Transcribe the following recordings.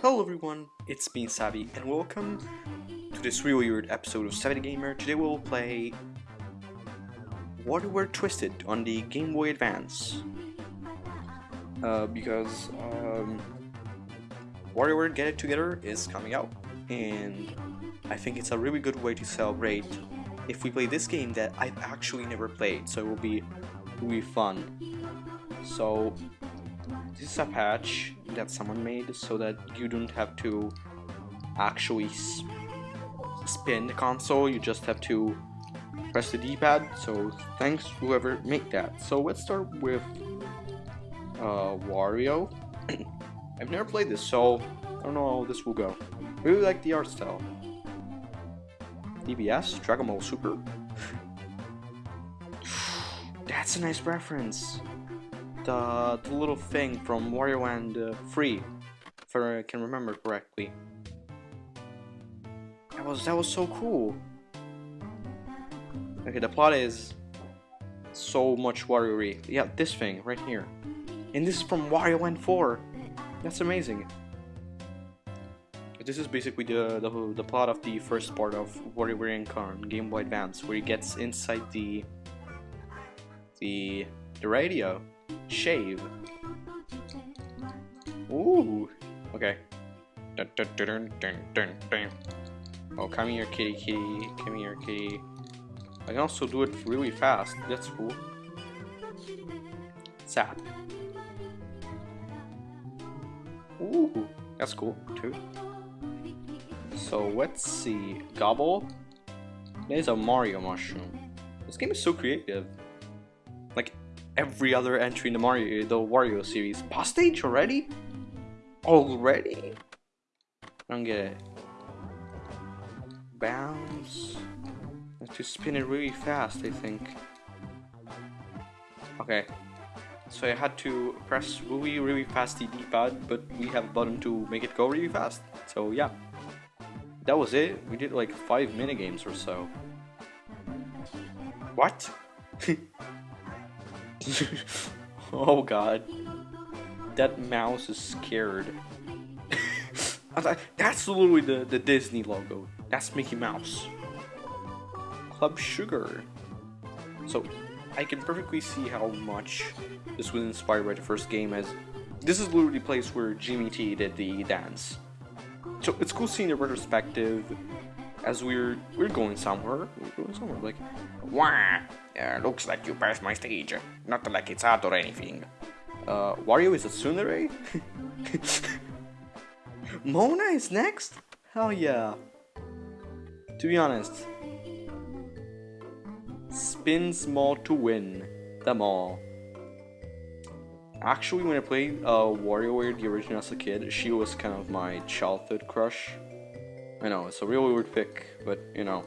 Hello everyone, it's me Savvy and welcome to this really weird episode of Savvy Gamer. Today we'll play WarioWare Twisted on the Game Boy Advance. Uh, because um, WarioWare Get It Together is coming out and I think it's a really good way to celebrate if we play this game that I've actually never played so it will be really fun. So this is a patch that someone made so that you don't have to actually spin the console, you just have to press the D-pad, so thanks whoever made that. So let's start with uh, Wario. I've never played this, so I don't know how this will go. Really like the art style. DBS, Dragon Ball Super. That's a nice reference the, the little thing from Wario and uh, Free, if I can remember correctly. That was that was so cool. Okay, the plot is so much Wario-y. Yeah, this thing right here. And this is from Wario Land 4. That's amazing. This is basically the, the, the plot of the first part of WarioWare on Game Boy Advance, where he gets inside the the the radio Shave. Ooh. Okay. Dun, dun, dun, dun, dun, dun. Oh, come here, kitty, kitty. Come here, kitty. I can also do it really fast. That's cool. Zap. Ooh, that's cool too. So let's see. Gobble. There's a Mario mushroom. This game is so creative. Every other entry in the Mario, the Wario series. Boss stage already? Already? I don't get it. Bounce. I have to spin it really fast, I think. Okay. So I had to press really, really fast the D-pad, but we have a button to make it go really fast. So yeah. That was it. We did like five minigames or so. What? oh god. That mouse is scared. That's literally the, the Disney logo. That's Mickey Mouse. Club Sugar. So, I can perfectly see how much this was inspired by the first game as this is literally the place where Jimmy T did the dance. So it's cool seeing the retrospective as we're we're going somewhere. We're going somewhere like Wah! Yeah, looks like you passed my stage. Not like it's hard or anything. Uh, Wario is a tsundere? Mona is next? Hell yeah. To be honest, spin small to win them all. Actually, when I played uh, WarioWare the original as a kid, she was kind of my childhood crush. I know, it's a real weird pick, but you know,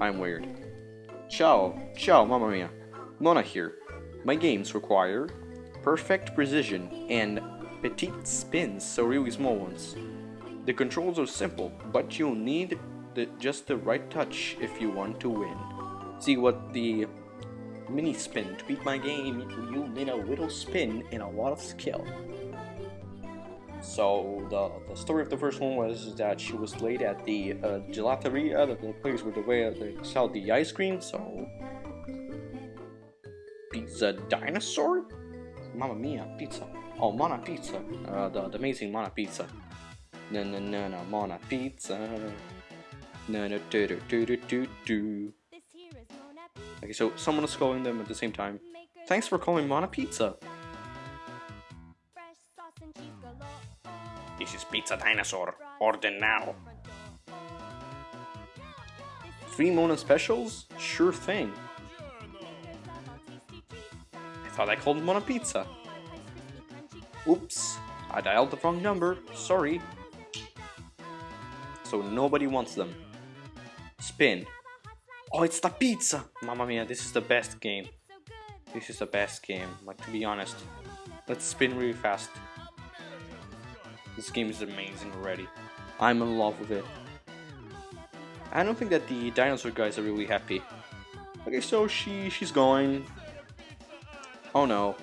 I'm weird. Ciao, ciao, mamma mia. Mona here. My games require perfect precision and petite spins, so really small ones. The controls are simple, but you'll need the, just the right touch if you want to win. See what the mini spin to beat my game, you need a little spin and a lot of skill. So the, the story of the first one was that she was late at the uh, gelateria, the, the place where they sell the ice cream. So pizza dinosaur, Mamma Mia pizza. Oh, Mona Pizza, uh, the, the amazing Mona Pizza. No no no no Mona Pizza. No no do do do do do do. Okay, so someone is calling them at the same time. Thanks for calling Mona Pizza. This Pizza Dinosaur. Order now. Three Mona specials? Sure thing. I thought I called Mona Pizza. Oops, I dialed the wrong number. Sorry. So nobody wants them. Spin. Oh, it's the pizza! Mamma mia, this is the best game. This is the best game, like to be honest. Let's spin really fast. This game is amazing already. I'm in love with it. I don't think that the dinosaur guys are really happy. Okay, so she she's going. Oh no.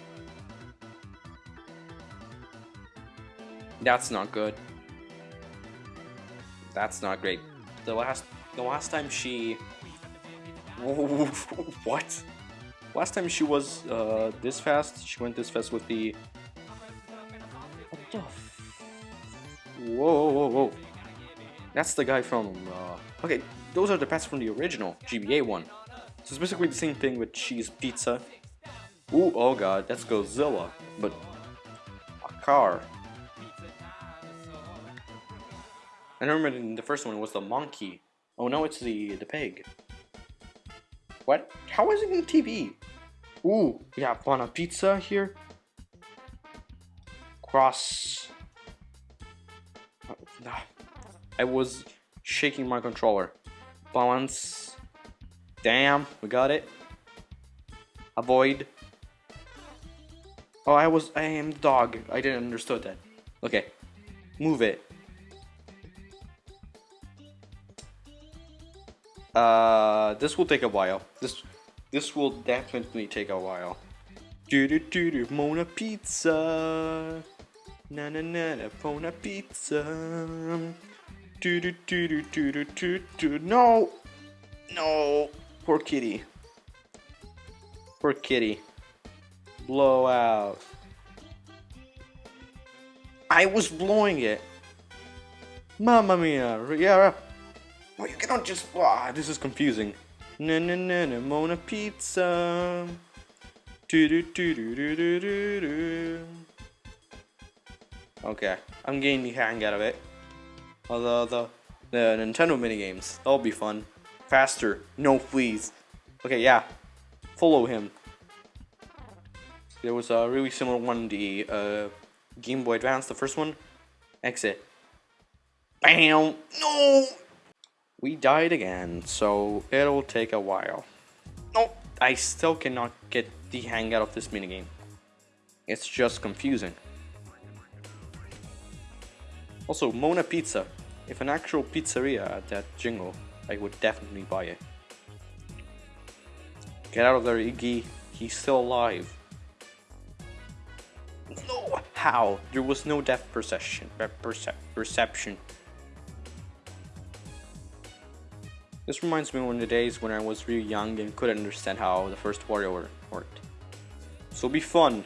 That's not good. That's not great. The last the last time she what? Last time she was uh, this fast, she went this fast with the that's the guy from uh, okay those are the pets from the original GBA one so it's basically the same thing with cheese pizza Ooh, oh god that's Godzilla but a car I remember in the first one it was the monkey. Oh no, it's the the pig. What? How is it in TV? Ooh, we have on pizza here. Cross. I was shaking my controller. Balance. Damn, we got it. Avoid. Oh, I was. I am dog. I didn't understood that. Okay, move it. Uh, this will take a while. This this will definitely take a while. Do do do do Mona Pizza. Na na na na Mona Pizza. Do do do do do do do do. No, no. Poor kitty. Poor kitty. Blow out. I was blowing it. Mamma mia. Yeah. Well, you cannot just. Ah, this is confusing. Na na na na Mona Pizza. Do do do do do do do. Okay, I'm getting the hang out of it. Although the the Nintendo minigames, that'll be fun. Faster, no please. Okay, yeah, follow him. There was a really similar one, the uh, Game Boy Advance, the first one. Exit. Bam! No! We died again, so it'll take a while. No, I still cannot get the hang out of this minigame. It's just confusing. Also, Mona Pizza. If an actual pizzeria had that jingle, I would definitely buy it. Get out of there, Iggy. He's still alive. No! How? There was no death perception. Percep perception. This reminds me of the days when I was really young and couldn't understand how the first Wario worked. So it'll be fun.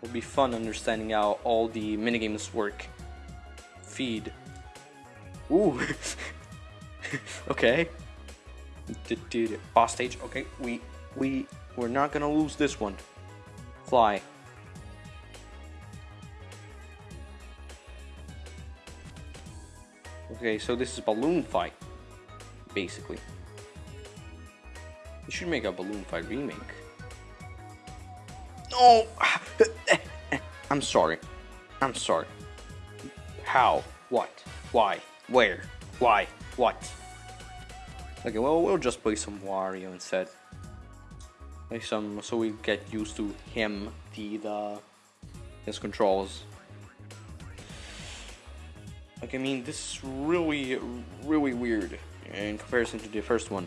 It'll be fun understanding how all the minigames work. Feed. Ooh. okay. Boss stage. Okay, we we we're not gonna lose this one. Fly. Okay, so this is balloon fight basically. You should make a Balloon Fight remake. No! I'm sorry. I'm sorry. How? What? Why? Where? Why? What? Okay, well, we'll just play some Wario instead. Play some, so we get used to him, the, the, his controls. Like, I mean, this is really, really weird in comparison to the first one.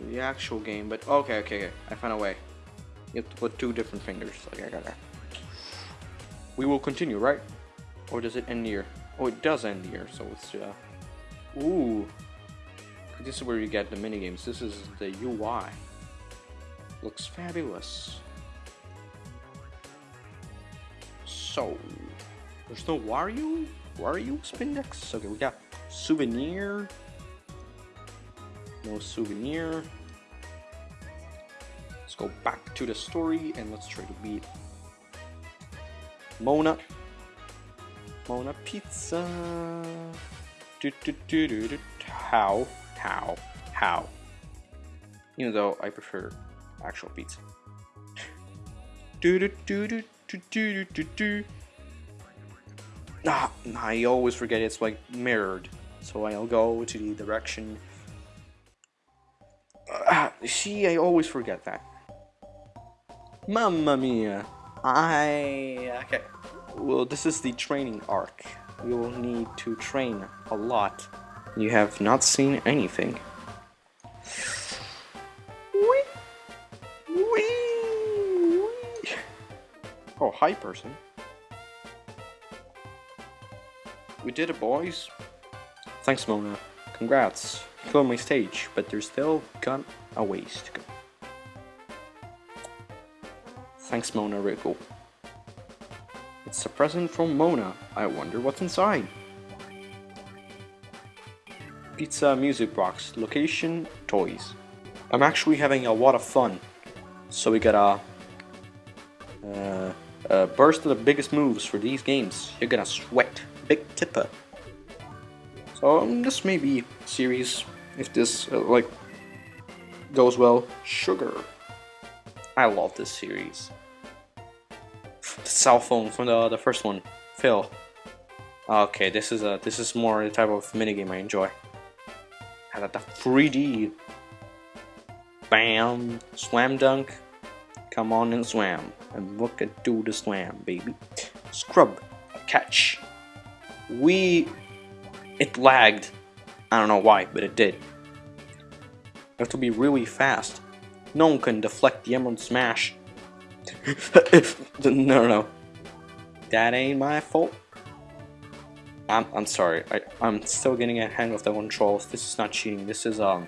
The actual game, but okay, okay, okay. I found a way. You have to put two different fingers. Okay, I got that. We will continue, right? Or does it end here? Oh, it does end here, so it's uh. Ooh. This is where you get the minigames. This is the UI. Looks fabulous. So, there's no Wario? Wario Spindex? Okay, we got Souvenir. No souvenir. Let's go back to the story and let's try to beat Mona. Mona Pizza. Do, do, do, do, do. How? How? How? Even though I prefer actual pizza. do, do, do, do, do, do, do, do. Ah, I always forget it's like mirrored. So I'll go to the direction See, I always forget that. Mamma mia! I okay. Well, this is the training arc. you'll need to train a lot. You have not seen anything. Whee! Whee! Whee! Oh, hi, person. We did it, boys. Thanks, Mona. Congrats. My stage, but there's still got a ways to go. Thanks, Mona Rico. It's a present from Mona. I wonder what's inside. Pizza music box. Location toys. I'm actually having a lot of fun. So we got a, uh, a burst of the biggest moves for these games. You're gonna sweat. Big tipper. So um, this may be series if this uh, like goes well. Sugar. I love this series. The cell phone from the the first one. Phil. Okay, this is a this is more the type of minigame I enjoy. Got the 3D. Bam, slam dunk. Come on and swam, and look at do the slam, baby. Scrub, catch. We, it lagged. I don't know why, but it did. You have to be really fast. No one can deflect the Emerald Smash. no, no, no. That ain't my fault. I'm, I'm sorry. I, I'm still getting a hang of the controls. This is not cheating. This is um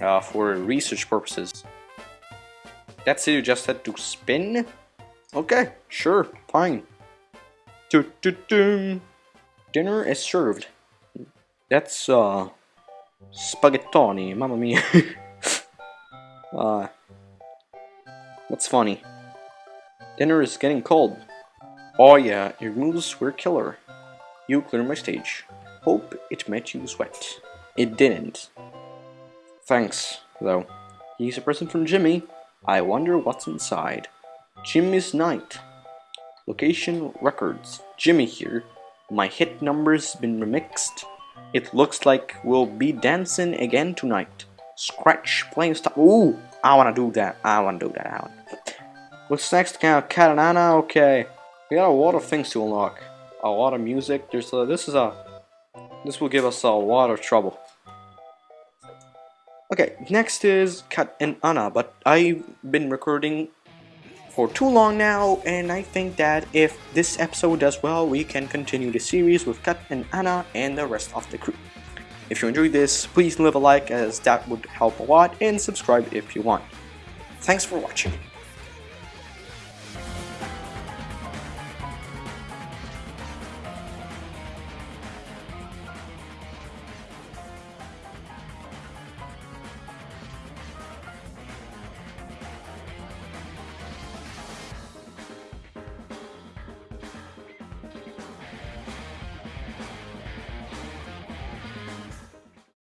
uh, for research purposes. That's it. You just had to spin. Okay, sure, fine. Doo -doo -doo. Dinner is served. That's uh spaghettoni. Mamma mia. uh, what's funny? Dinner is getting cold. Oh yeah, your moves were killer. You cleared my stage. Hope it made you sweat. It didn't. Thanks, though. He's a present from Jimmy. I wonder what's inside. Jimmy's night. Location records. Jimmy here. My hit number's been remixed. It looks like we'll be dancing again tonight. Scratch playing stuff. Ooh, I wanna do that. I wanna do that. I wanna. What's next? Kat and Ana. Okay, we got a lot of things to unlock. A lot of music. There's a, this is a this will give us a lot of trouble. Okay, next is Kat and Ana, but I've been recording for too long now, and I think that if this episode does well, we can continue the series with Kat and Ana and the rest of the crew. If you enjoyed this, please leave a like as that would help a lot, and subscribe if you want. Thanks for watching.